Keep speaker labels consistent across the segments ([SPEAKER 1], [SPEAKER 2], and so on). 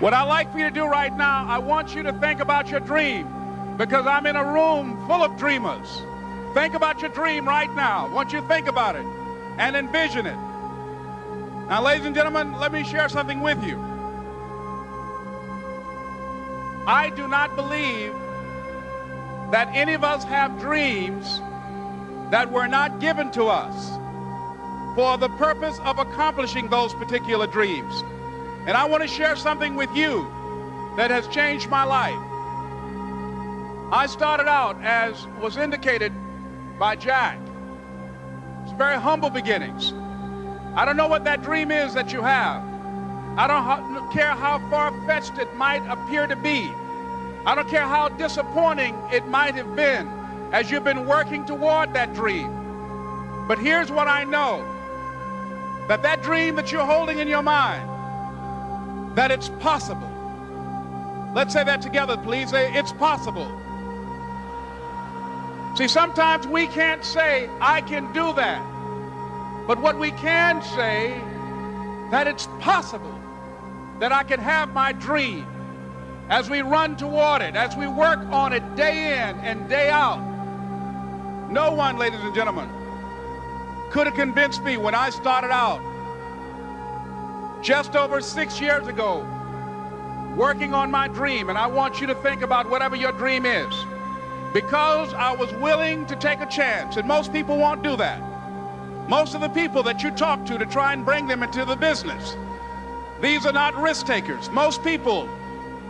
[SPEAKER 1] What I'd like for you to do right now, I want you to think about your dream because I'm in a room full of dreamers. Think about your dream right now. I want you to think about it and envision it. Now, ladies and gentlemen, let me share something with you. I do not believe that any of us have dreams that were not given to us for the purpose of accomplishing those particular dreams. And I want to share something with you that has changed my life. I started out, as was indicated by Jack, it's very humble beginnings. I don't know what that dream is that you have. I don't care how far-fetched it might appear to be. I don't care how disappointing it might have been as you've been working toward that dream. But here's what I know, that that dream that you're holding in your mind, that it's possible. Let's say that together, please. Say, it's possible. See, sometimes we can't say, I can do that. But what we can say, that it's possible that I can have my dream as we run toward it, as we work on it day in and day out. No one, ladies and gentlemen, could have convinced me when I started out just over six years ago working on my dream. And I want you to think about whatever your dream is because I was willing to take a chance. And most people won't do that. Most of the people that you talk to to try and bring them into the business, these are not risk takers. Most people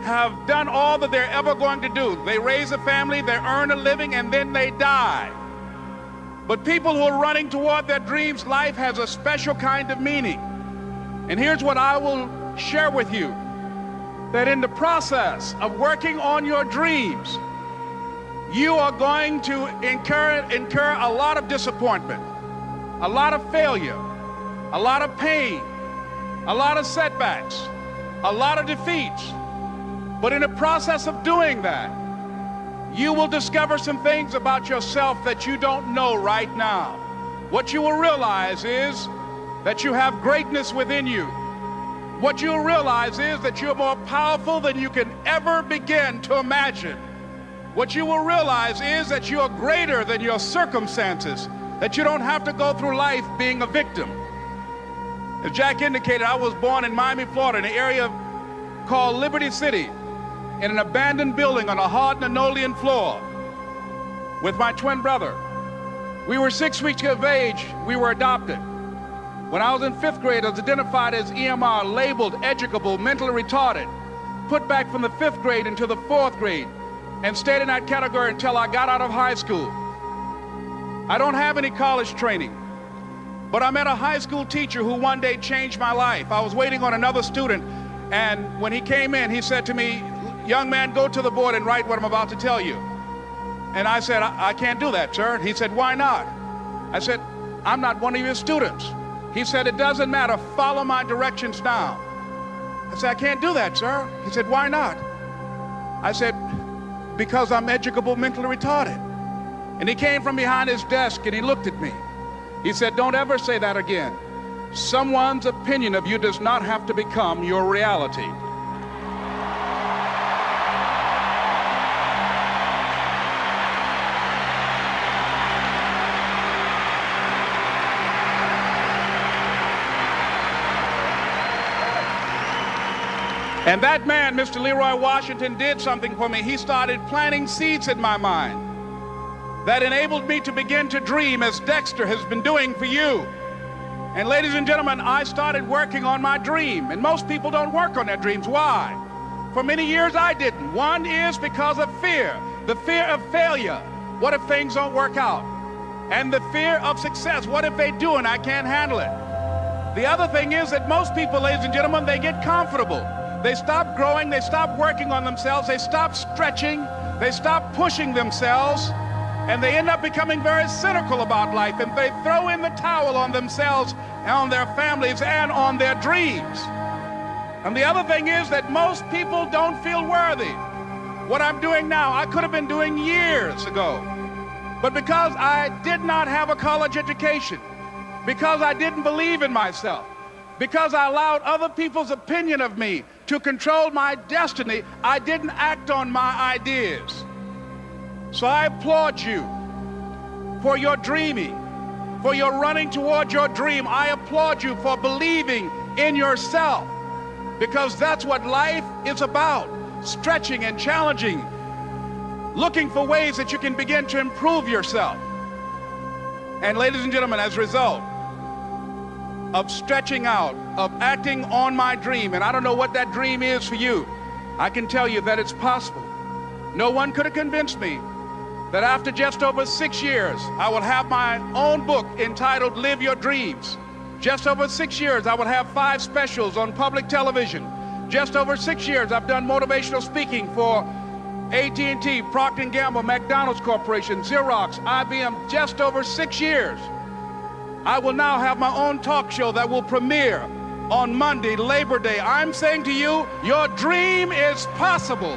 [SPEAKER 1] have done all that they're ever going to do. They raise a family, they earn a living, and then they die. But people who are running toward their dreams, life has a special kind of meaning. And here's what I will share with you, that in the process of working on your dreams, you are going to incur, incur a lot of disappointment, a lot of failure, a lot of pain, a lot of setbacks, a lot of defeats. But in the process of doing that, you will discover some things about yourself that you don't know right now. What you will realize is that you have greatness within you. What you'll realize is that you're more powerful than you can ever begin to imagine. What you will realize is that you are greater than your circumstances, that you don't have to go through life being a victim. As Jack indicated, I was born in Miami, Florida, in an area called Liberty City in an abandoned building on a hard linoleum floor with my twin brother. We were six weeks of age. We were adopted. When I was in fifth grade, I was identified as EMR, labeled educable, mentally retarded, put back from the fifth grade into the fourth grade, and stayed in that category until I got out of high school. I don't have any college training, but I met a high school teacher who one day changed my life. I was waiting on another student, and when he came in, he said to me, young man, go to the board and write what I'm about to tell you. And I said, I, I can't do that, sir. He said, why not? I said, I'm not one of your students. He said, it doesn't matter. Follow my directions now. I said, I can't do that, sir. He said, why not? I said, because I'm educable mentally retarded. And he came from behind his desk and he looked at me. He said, don't ever say that again. Someone's opinion of you does not have to become your reality. And that man, Mr. Leroy Washington, did something for me. He started planting seeds in my mind that enabled me to begin to dream as Dexter has been doing for you. And ladies and gentlemen, I started working on my dream. And most people don't work on their dreams. Why? For many years I didn't. One is because of fear. The fear of failure. What if things don't work out? And the fear of success. What if they do and I can't handle it? The other thing is that most people, ladies and gentlemen, they get comfortable. They stop growing, they stop working on themselves, they stop stretching, they stop pushing themselves, and they end up becoming very cynical about life, and they throw in the towel on themselves, and on their families, and on their dreams. And the other thing is that most people don't feel worthy. What I'm doing now, I could have been doing years ago. But because I did not have a college education, because I didn't believe in myself, because I allowed other people's opinion of me to control my destiny, I didn't act on my ideas. So I applaud you for your dreaming, for your running toward your dream. I applaud you for believing in yourself because that's what life is about stretching and challenging, looking for ways that you can begin to improve yourself. And ladies and gentlemen, as a result of stretching out, of acting on my dream, and I don't know what that dream is for you, I can tell you that it's possible. No one could have convinced me that after just over six years, I will have my own book entitled Live Your Dreams. Just over six years, I will have five specials on public television. Just over six years, I've done motivational speaking for AT&T, Procter & Gamble, McDonald's Corporation, Xerox, IBM, just over six years. I will now have my own talk show that will premiere on Monday, Labor Day. I'm saying to you, your dream is possible.